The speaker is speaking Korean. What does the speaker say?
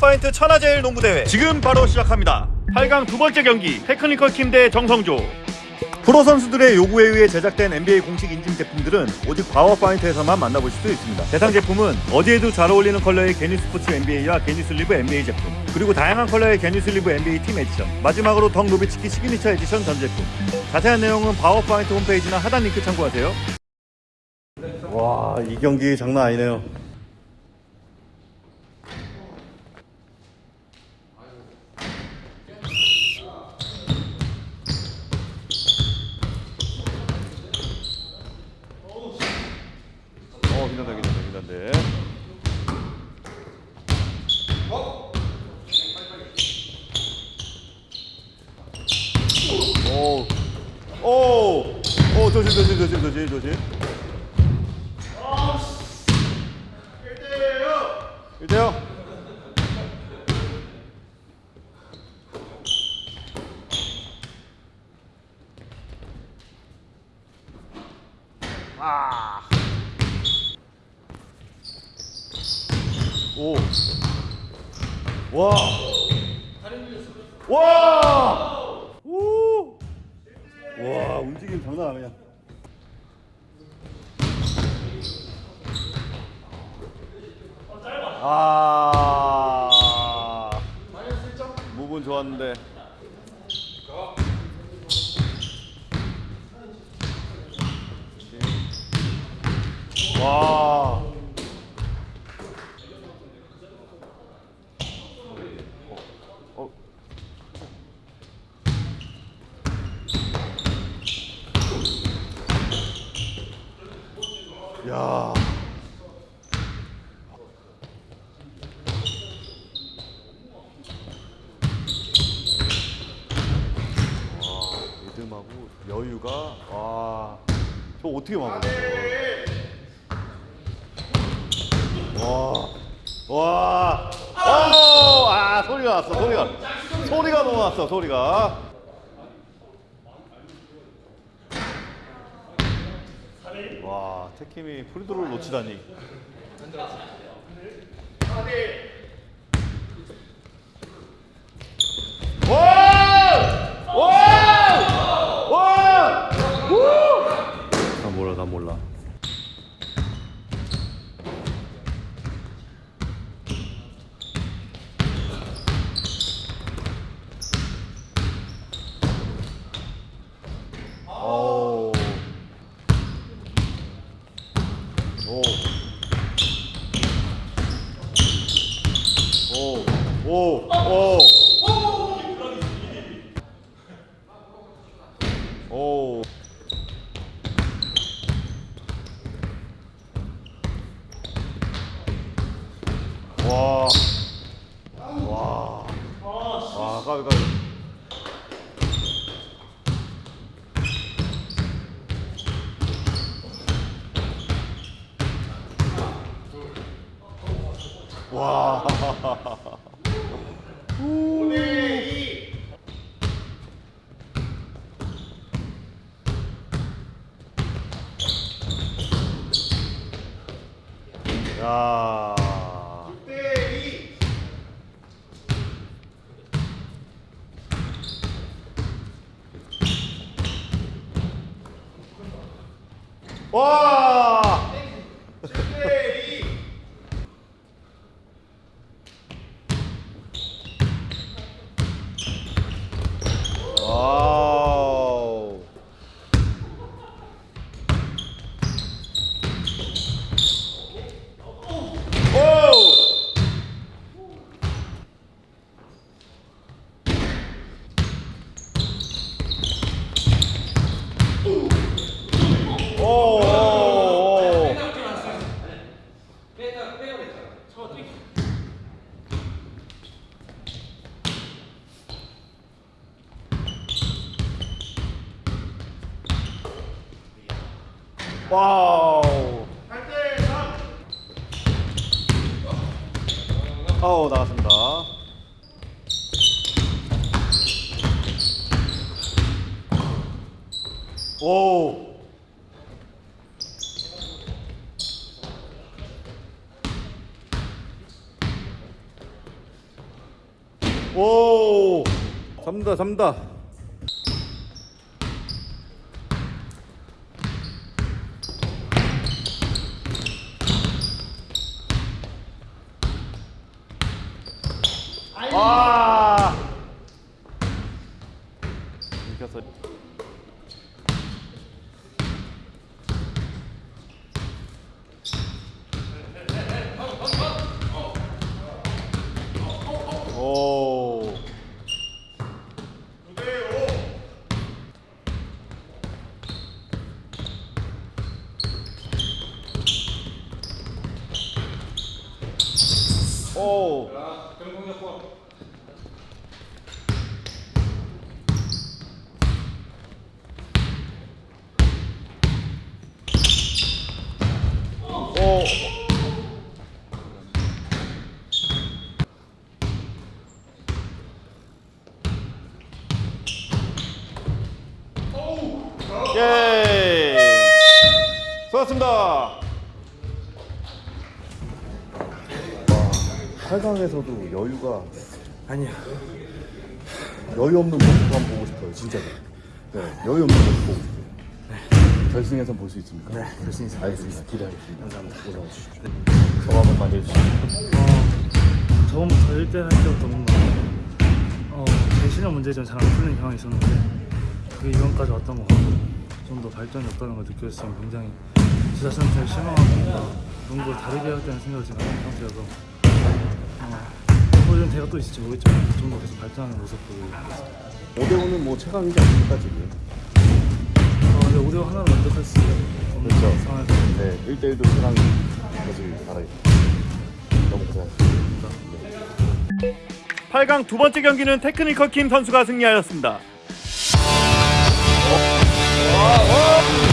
바우어파인트 천하제일 농구대회 지금 바로 시작합니다 8강 두 번째 경기 테크니컬 팀 대 정성조 프로 선수들의 요구에 의해 제작된 NBA 공식 인증 제품들은 오직 바우어파인트에서만 만나보실 수 있습니다. 대상 제품은 어디에도 잘 어울리는 컬러의 knee support NBA와 knee sleeve NBA 제품, 그리고 다양한 컬러의 knee sleeve NBA 팀 에디션, 마지막으로 덕 노비츠키 signature edition 전 제품. 자세한 내용은 바우어파인트 홈페이지나 하단 링크 참고하세요. 와, 이 경기 장난 아니네요. 긴장돼, 긴장돼. 오, 오, 오, 조심, 조심, 조심, 조심, 조심. 1대0. 아. 오. 와. 와. 오. 와, 움직임 장난 아니야. 아. 무분 좋았는데. 와. 어. 야. 와, 리듬하고 여유가 와. 저 어떻게 막아? 와. 와. 오! 아, 소리가 났어. 소리가. 소리가 너무 났어. 소리가. 와, 태킴이 프리드로를 놓치다니. 와! 와! 와! 우! 나 몰라, 나 몰라. 오. 오. 오. 오. 오. 오. 와. 와. 와, 가위 가위. 와. 야. 와! 와우. 오! 오! 오! 오! 와우. 아우 나갔습니다. 오. 오 잡는다 잡는다 아 이겼어 오 오. 오. 수고하셨습니다. 8강에서도 여유가 아니야. 여유 없는 모습 한번 보고 싶어요, 진짜로. 네, 여유 없는 모습 보고 싶어요. 결승에서 볼 수 있습니까? 네, 결승 있습니다. 알겠습니다. 기대하겠습니다. 감사합니다. 올라와 주십시오. 소감 한번 해주시죠. 어, 처음부터 1대 할 때부터 뭔가 어, 제 실력 문제점 잘안 풀리는 경향이 있었는데 그게 이번까지 왔던 것 같고 좀 더 발전이 없다는 걸 느꼈으면 굉장히 기사센터에 신청하고 농구를 다르게 해야 된다는 생각을 지금 하는 상태여서 어, 는 제가 또 있을지 모르겠지만 좀 더 계속 발전하는 모습 보고 오대호는 뭐 최강이지 않습니까 지금? 어, 근데 5대5 하나로 만족할 수 없는 그렇죠. 네, 1대1도 최강이 되길 바라겠습니다 너무 고생하셨습니다 네. 8강 두 번째 경기는 테크니컬 킴 선수가 승리하였습니다 어? 어?